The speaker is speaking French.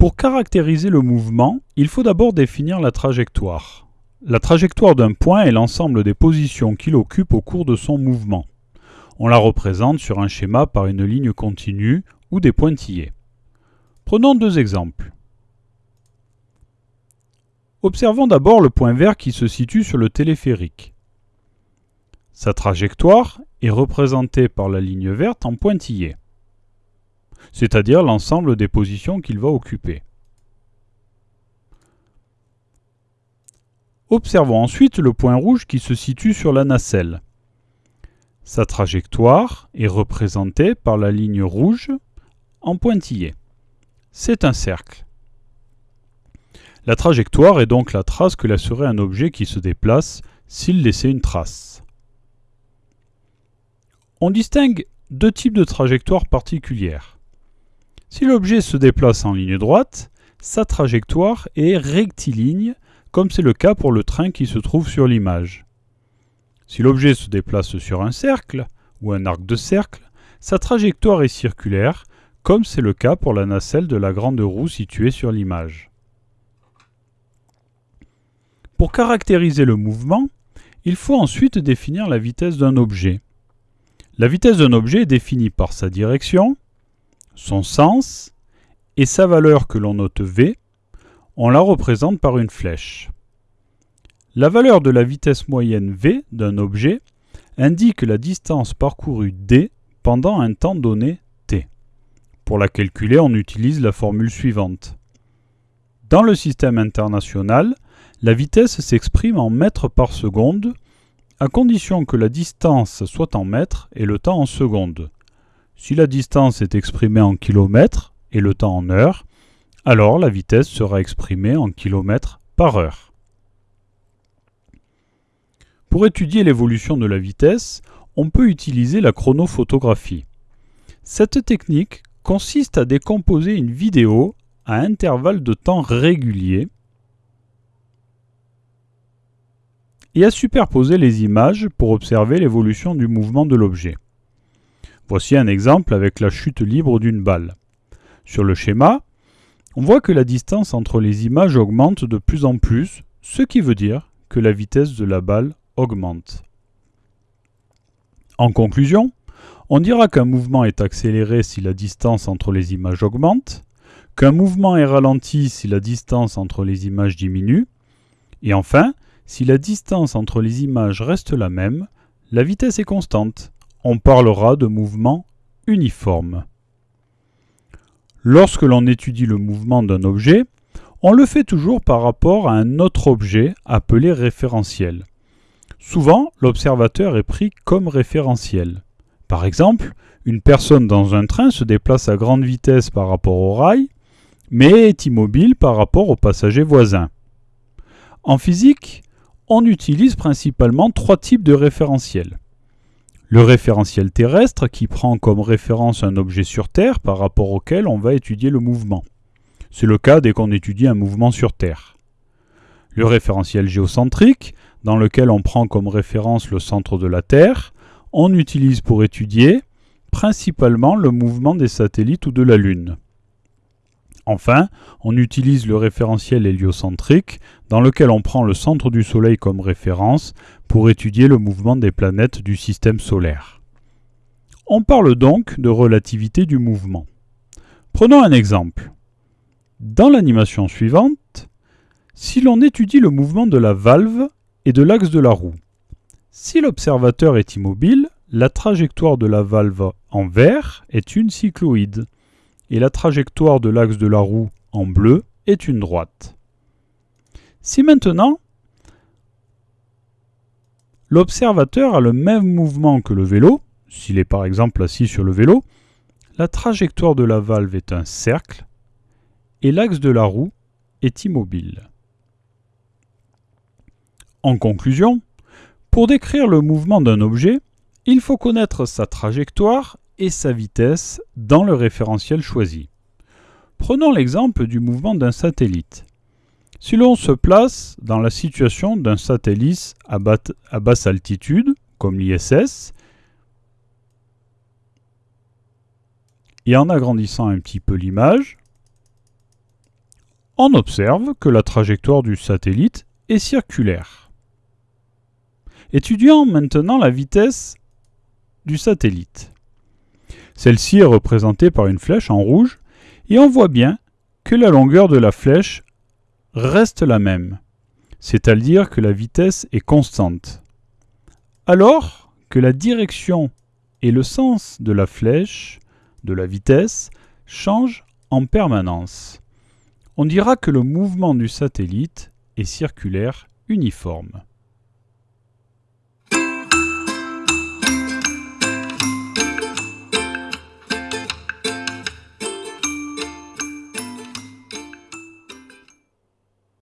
Pour caractériser le mouvement, il faut d'abord définir la trajectoire. La trajectoire d'un point est l'ensemble des positions qu'il occupe au cours de son mouvement. On la représente sur un schéma par une ligne continue ou des pointillés. Prenons deux exemples. Observons d'abord le point vert qui se situe sur le téléphérique. Sa trajectoire est représentée par la ligne verte en pointillé c'est-à-dire l'ensemble des positions qu'il va occuper. Observons ensuite le point rouge qui se situe sur la nacelle. Sa trajectoire est représentée par la ligne rouge en pointillé. C'est un cercle. La trajectoire est donc la trace que laisserait un objet qui se déplace s'il laissait une trace. On distingue deux types de trajectoires particulières. Si l'objet se déplace en ligne droite, sa trajectoire est rectiligne, comme c'est le cas pour le train qui se trouve sur l'image. Si l'objet se déplace sur un cercle, ou un arc de cercle, sa trajectoire est circulaire, comme c'est le cas pour la nacelle de la grande roue située sur l'image. Pour caractériser le mouvement, il faut ensuite définir la vitesse d'un objet. La vitesse d'un objet est définie par sa direction, son sens et sa valeur que l'on note v, on la représente par une flèche. La valeur de la vitesse moyenne v d'un objet indique la distance parcourue d pendant un temps donné t. Pour la calculer, on utilise la formule suivante. Dans le système international, la vitesse s'exprime en mètres par seconde, à condition que la distance soit en mètres et le temps en secondes. Si la distance est exprimée en kilomètres et le temps en heures, alors la vitesse sera exprimée en kilomètres par heure. Pour étudier l'évolution de la vitesse, on peut utiliser la chronophotographie. Cette technique consiste à décomposer une vidéo à intervalles de temps réguliers et à superposer les images pour observer l'évolution du mouvement de l'objet. Voici un exemple avec la chute libre d'une balle. Sur le schéma, on voit que la distance entre les images augmente de plus en plus, ce qui veut dire que la vitesse de la balle augmente. En conclusion, on dira qu'un mouvement est accéléré si la distance entre les images augmente, qu'un mouvement est ralenti si la distance entre les images diminue, et enfin, si la distance entre les images reste la même, la vitesse est constante on parlera de mouvement uniforme. Lorsque l'on étudie le mouvement d'un objet, on le fait toujours par rapport à un autre objet appelé référentiel. Souvent, l'observateur est pris comme référentiel. Par exemple, une personne dans un train se déplace à grande vitesse par rapport au rail, mais est immobile par rapport aux passagers voisins. En physique, on utilise principalement trois types de référentiels. Le référentiel terrestre qui prend comme référence un objet sur Terre par rapport auquel on va étudier le mouvement. C'est le cas dès qu'on étudie un mouvement sur Terre. Le référentiel géocentrique, dans lequel on prend comme référence le centre de la Terre, on utilise pour étudier principalement le mouvement des satellites ou de la Lune. Enfin, on utilise le référentiel héliocentrique, dans lequel on prend le centre du Soleil comme référence pour étudier le mouvement des planètes du système solaire. On parle donc de relativité du mouvement. Prenons un exemple. Dans l'animation suivante, si l'on étudie le mouvement de la valve et de l'axe de la roue, si l'observateur est immobile, la trajectoire de la valve en vert est une cycloïde et la trajectoire de l'axe de la roue en bleu est une droite. Si maintenant l'observateur a le même mouvement que le vélo, s'il est par exemple assis sur le vélo, la trajectoire de la valve est un cercle et l'axe de la roue est immobile. En conclusion, pour décrire le mouvement d'un objet, il faut connaître sa trajectoire et sa vitesse dans le référentiel choisi. Prenons l'exemple du mouvement d'un satellite. Si l'on se place dans la situation d'un satellite à, basse altitude, comme l'ISS, et en agrandissant un petit peu l'image, on observe que la trajectoire du satellite est circulaire. Étudions maintenant la vitesse du satellite. Celle-ci est représentée par une flèche en rouge et on voit bien que la longueur de la flèche reste la même, c'est-à-dire que la vitesse est constante. Alors que la direction et le sens de la flèche, de la vitesse, changent en permanence. On dira que le mouvement du satellite est circulaire uniforme.